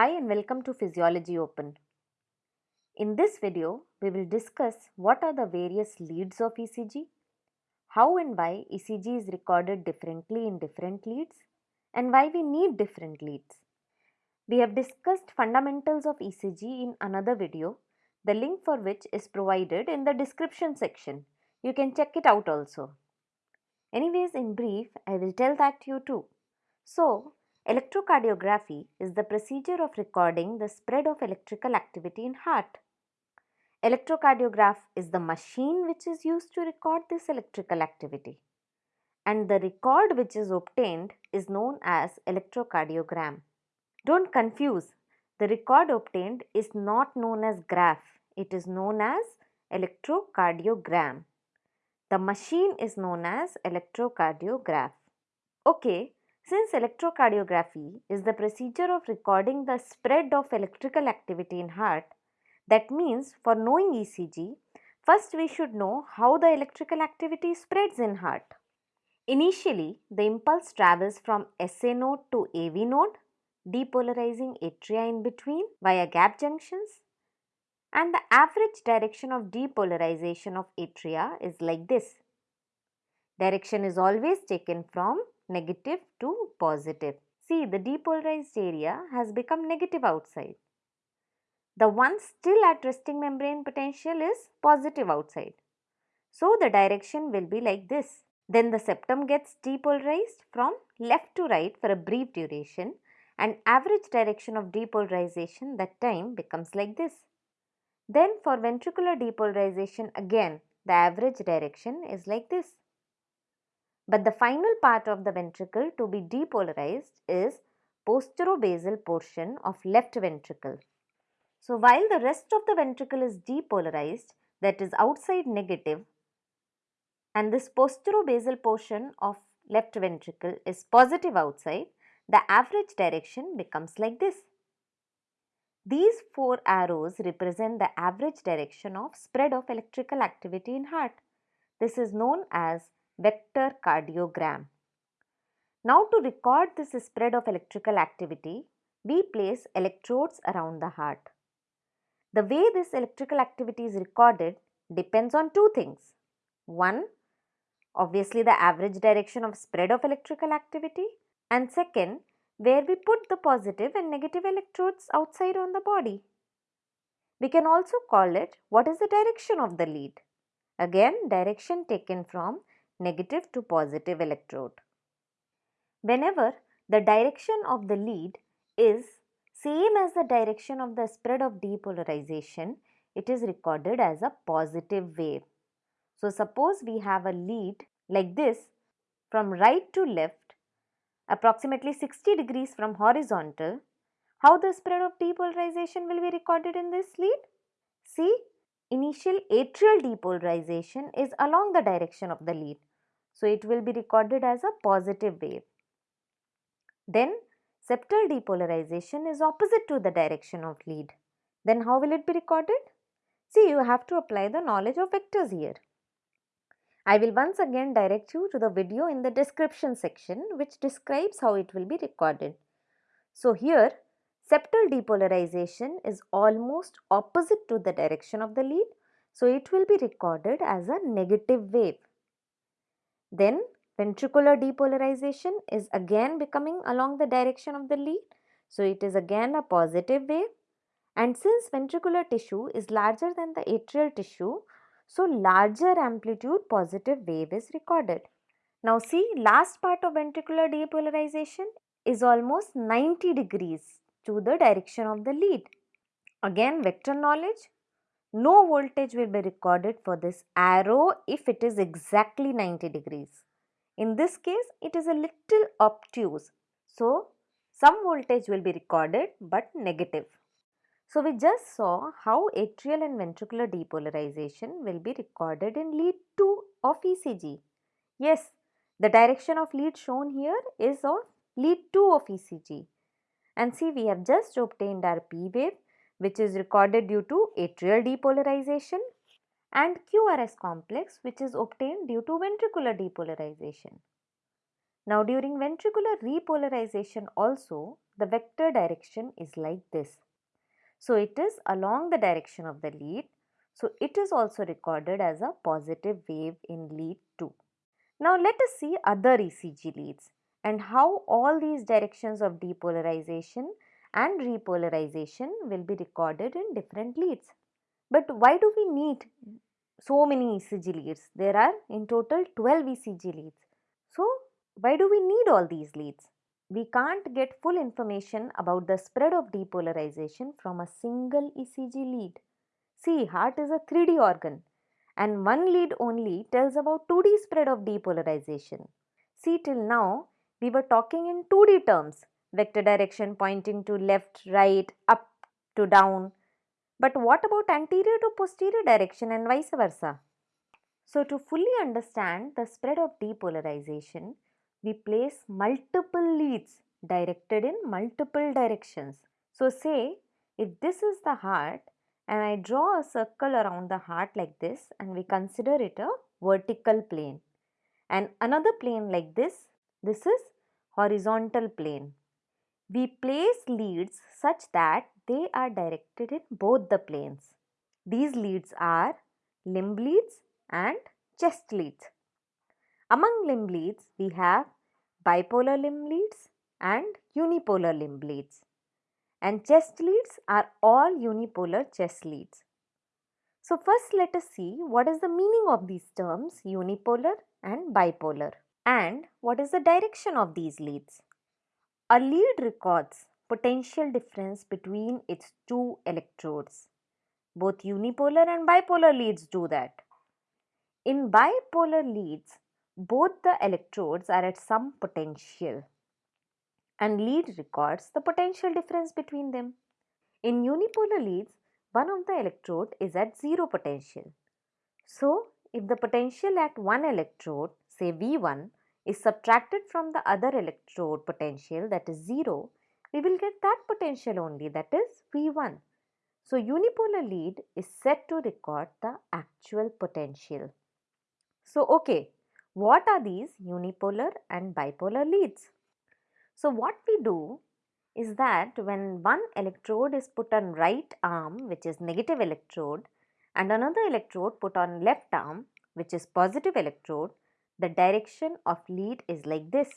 Hi and welcome to Physiology Open. In this video, we will discuss what are the various leads of ECG, how and why ECG is recorded differently in different leads, and why we need different leads. We have discussed fundamentals of ECG in another video, the link for which is provided in the description section. You can check it out also. Anyways, in brief, I will tell that to you too. So, electrocardiography is the procedure of recording the spread of electrical activity in heart. Electrocardiograph is the machine which is used to record this electrical activity. And the record which is obtained is known as electrocardiogram. Don't confuse, the record obtained is not known as graph, it is known as electrocardiogram. The machine is known as electrocardiograph. Okay, since electrocardiography is the procedure of recording the spread of electrical activity in heart, that means for knowing ECG, first we should know how the electrical activity spreads in heart. Initially, the impulse travels from SA node to AV node, depolarizing atria in between via gap junctions and the average direction of depolarization of atria is like this. Direction is always taken from negative to positive. See the depolarized area has become negative outside. The one still at resting membrane potential is positive outside. So the direction will be like this. Then the septum gets depolarized from left to right for a brief duration and average direction of depolarization that time becomes like this. Then for ventricular depolarization again the average direction is like this. But the final part of the ventricle to be depolarized is posterobasal portion of left ventricle. So while the rest of the ventricle is depolarized that is outside negative and this posterobasal portion of left ventricle is positive outside, the average direction becomes like this. These four arrows represent the average direction of spread of electrical activity in heart. This is known as vector cardiogram. Now to record this spread of electrical activity, we place electrodes around the heart. The way this electrical activity is recorded depends on two things. One, obviously the average direction of spread of electrical activity and second, where we put the positive and negative electrodes outside on the body. We can also call it what is the direction of the lead. Again, direction taken from negative to positive electrode. Whenever the direction of the lead is same as the direction of the spread of depolarization, it is recorded as a positive wave. So, suppose we have a lead like this from right to left approximately 60 degrees from horizontal, how the spread of depolarization will be recorded in this lead? See, initial atrial depolarization is along the direction of the lead. So, it will be recorded as a positive wave. Then septal depolarization is opposite to the direction of lead. Then how will it be recorded? See, you have to apply the knowledge of vectors here. I will once again direct you to the video in the description section which describes how it will be recorded. So here septal depolarization is almost opposite to the direction of the lead. So it will be recorded as a negative wave. Then ventricular depolarization is again becoming along the direction of the lead. So it is again a positive wave. And since ventricular tissue is larger than the atrial tissue, so larger amplitude positive wave is recorded. Now see last part of ventricular depolarization is almost 90 degrees to the direction of the lead. Again vector knowledge, no voltage will be recorded for this arrow if it is exactly 90 degrees. In this case, it is a little obtuse. So, some voltage will be recorded but negative. So, we just saw how atrial and ventricular depolarization will be recorded in lead 2 of ECG. Yes, the direction of lead shown here is of lead 2 of ECG. And see, we have just obtained our P wave which is recorded due to atrial depolarization and QRS complex which is obtained due to ventricular depolarization. Now during ventricular repolarization also the vector direction is like this. So it is along the direction of the lead. So it is also recorded as a positive wave in lead 2. Now let us see other ECG leads and how all these directions of depolarization and repolarization will be recorded in different leads. But why do we need so many ECG leads? There are in total 12 ECG leads. So why do we need all these leads? We can't get full information about the spread of depolarization from a single ECG lead. See, heart is a 3D organ and one lead only tells about 2D spread of depolarization. See, till now we were talking in 2D terms, vector direction pointing to left, right, up to down. But what about anterior to posterior direction and vice versa? So to fully understand the spread of depolarization, we place multiple leads directed in multiple directions. So say if this is the heart and I draw a circle around the heart like this and we consider it a vertical plane and another plane like this, this is horizontal plane. We place leads such that they are directed in both the planes. These leads are limb leads and chest leads. Among limb leads, we have bipolar limb leads and unipolar limb leads. And chest leads are all unipolar chest leads. So first let us see what is the meaning of these terms unipolar and bipolar and what is the direction of these leads. A lead records potential difference between its two electrodes. Both unipolar and bipolar leads do that. In bipolar leads, both the electrodes are at some potential and lead records the potential difference between them. In unipolar leads, one of the electrode is at zero potential. So, if the potential at one electrode, say V1, is subtracted from the other electrode potential that is 0, we will get that potential only that is V1. So, unipolar lead is set to record the actual potential. So, okay, what are these unipolar and bipolar leads? So, what we do is that when one electrode is put on right arm which is negative electrode and another electrode put on left arm which is positive electrode, the direction of lead is like this.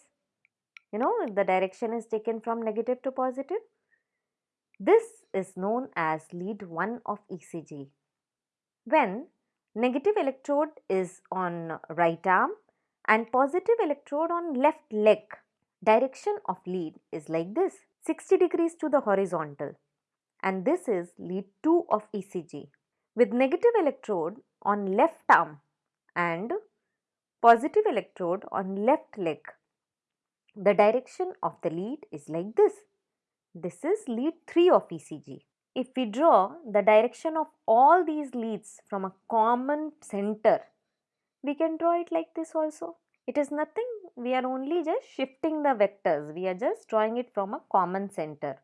You know, the direction is taken from negative to positive, this is known as lead 1 of ECG. When negative electrode is on right arm and positive electrode on left leg, direction of lead is like this 60 degrees to the horizontal and this is lead 2 of ECG. With negative electrode on left arm and positive electrode on left leg, the direction of the lead is like this. This is lead 3 of ECG. If we draw the direction of all these leads from a common center, we can draw it like this also. It is nothing, we are only just shifting the vectors, we are just drawing it from a common center.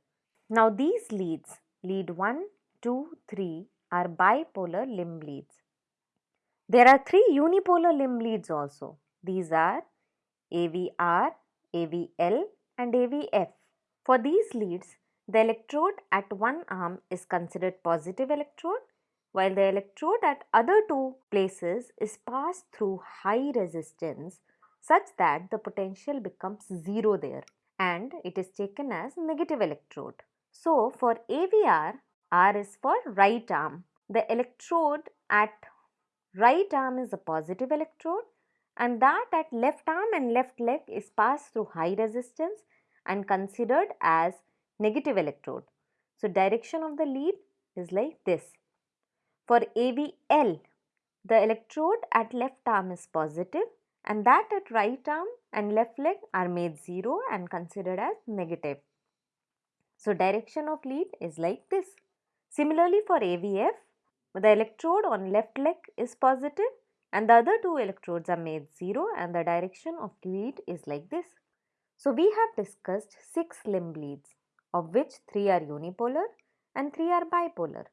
Now these leads, lead 1, 2, 3 are bipolar limb leads. There are three unipolar limb leads also. These are AVR, AVL and AVF. For these leads, the electrode at one arm is considered positive electrode while the electrode at other two places is passed through high resistance such that the potential becomes zero there and it is taken as negative electrode. So for AVR, R is for right arm. The electrode at right arm is a positive electrode and that at left arm and left leg is passed through high resistance and considered as negative electrode. So direction of the lead is like this. For AVL, the electrode at left arm is positive and that at right arm and left leg are made 0 and considered as negative. So direction of lead is like this. Similarly for AVF, the electrode on left leg is positive and the other two electrodes are made 0 and the direction of lead is like this. So we have discussed 6 limb leads of which 3 are unipolar and 3 are bipolar.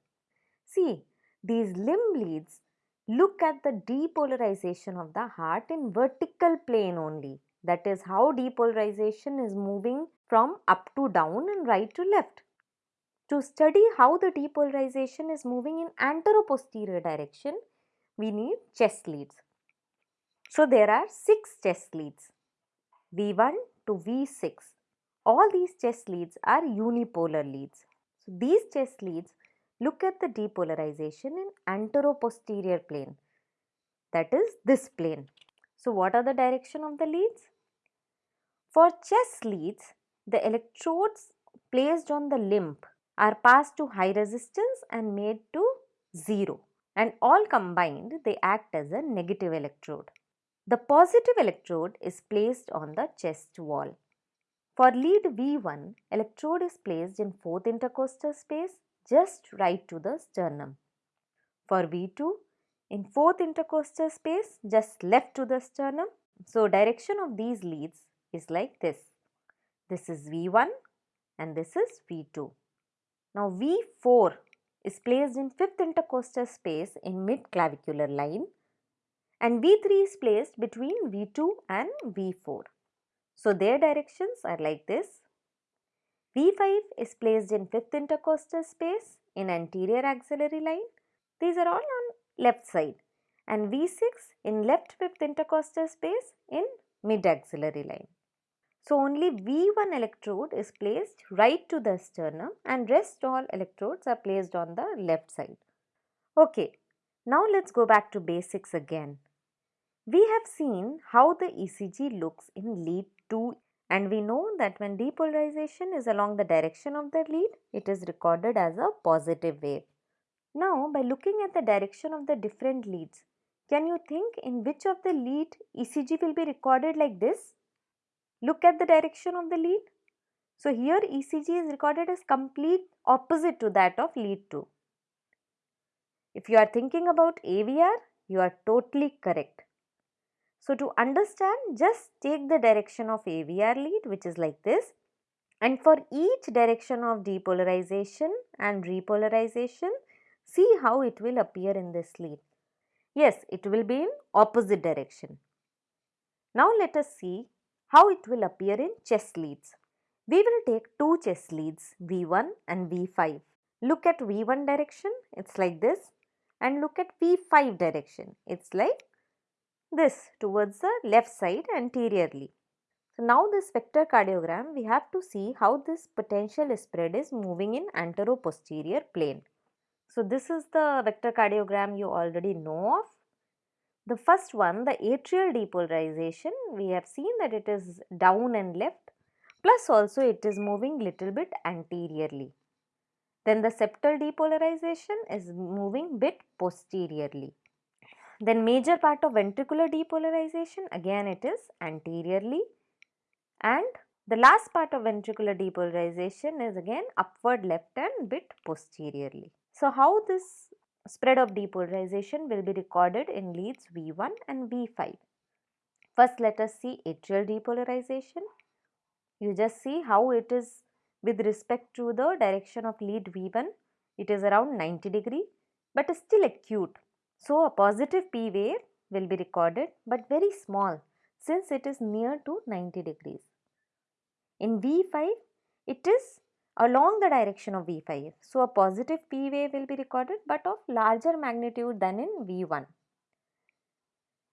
See, these limb leads look at the depolarization of the heart in vertical plane only. That is how depolarization is moving from up to down and right to left. To study how the depolarization is moving in anteroposterior direction, we need chest leads. So there are 6 chest leads V1 to V6. All these chest leads are unipolar leads. So these chest leads look at the depolarization in anteroposterior plane that is this plane. So what are the direction of the leads? For chest leads, the electrodes placed on the limb are passed to high resistance and made to 0 and all combined they act as a negative electrode. The positive electrode is placed on the chest wall. For lead V1, electrode is placed in 4th intercostal space just right to the sternum. For V2, in 4th intercostal space just left to the sternum. So, direction of these leads is like this. This is V1 and this is V2. Now V4 is placed in 5th intercostal space in mid clavicular line and V3 is placed between V2 and V4. So their directions are like this. V5 is placed in 5th intercostal space in anterior axillary line. These are all on left side and V6 in left 5th intercostal space in mid axillary line. So only V1 electrode is placed right to the sternum and rest all electrodes are placed on the left side. Okay, now let's go back to basics again. We have seen how the ECG looks in lead 2 and we know that when depolarization is along the direction of the lead, it is recorded as a positive wave. Now, by looking at the direction of the different leads, can you think in which of the lead ECG will be recorded like this? Look at the direction of the lead. So here ECG is recorded as complete opposite to that of lead 2. If you are thinking about AVR, you are totally correct. So to understand, just take the direction of AVR lead which is like this and for each direction of depolarization and repolarization, see how it will appear in this lead. Yes, it will be in opposite direction. Now let us see how it will appear in chest leads. We will take two chest leads V1 and V5. Look at V1 direction, it's like this and look at V5 direction, it's like this towards the left side anteriorly. So now this vector cardiogram we have to see how this potential spread is moving in anteroposterior plane. So this is the vector cardiogram you already know of the first one, the atrial depolarization, we have seen that it is down and left plus also it is moving little bit anteriorly. Then the septal depolarization is moving bit posteriorly. Then major part of ventricular depolarization again it is anteriorly and the last part of ventricular depolarization is again upward left and bit posteriorly. So how this spread of depolarization will be recorded in leads V1 and V5. First let us see atrial depolarization. You just see how it is with respect to the direction of lead V1. It is around 90 degree but still acute. So a positive P wave will be recorded but very small since it is near to 90 degrees. In V5 it is along the direction of V5. So, a positive P wave will be recorded but of larger magnitude than in V1.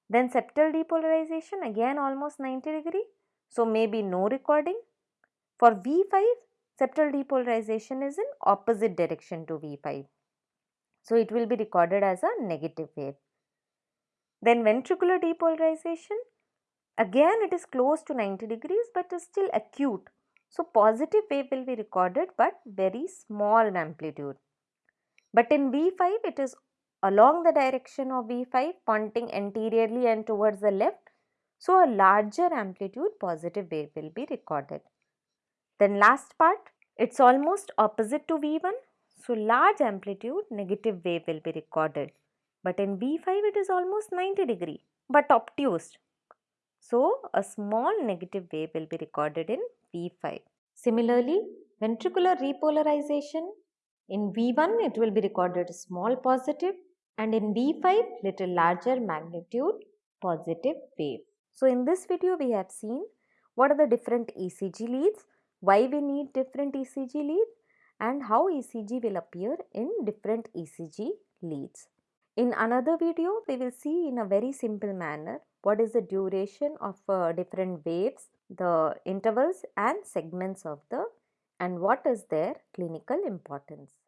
Then septal depolarization again almost 90 degree. So, maybe no recording. For V5 septal depolarization is in opposite direction to V5. So, it will be recorded as a negative wave. Then ventricular depolarization again it is close to 90 degrees but is still acute so positive wave will be recorded but very small in amplitude. But in V5 it is along the direction of V5 pointing anteriorly and towards the left. So a larger amplitude positive wave will be recorded. Then last part it's almost opposite to V1. So large amplitude negative wave will be recorded. But in V5 it is almost 90 degree but obtuse. So a small negative wave will be recorded in V5. Similarly, ventricular repolarization in V1 it will be recorded small positive and in V5 little larger magnitude positive wave. So in this video we have seen what are the different ECG leads, why we need different ECG leads and how ECG will appear in different ECG leads. In another video we will see in a very simple manner what is the duration of uh, different waves the intervals and segments of the and what is their clinical importance.